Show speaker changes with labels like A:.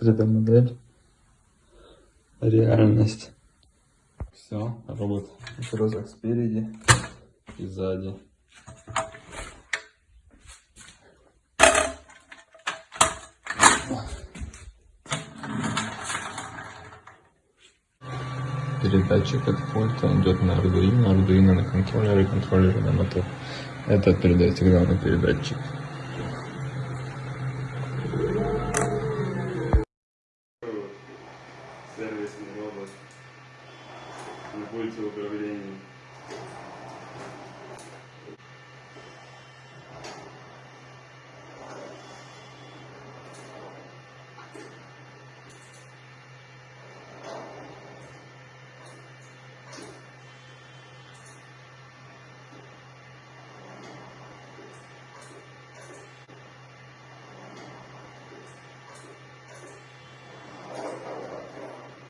A: 3D модель. Реальность. Все, робот в розах спереди и сзади. Передатчик от пульта идет на Arduino, Arduino на контроллере, контроллер на мотор. Это передает сигнал на передатчик.
B: Сервисный робот на пульте управления.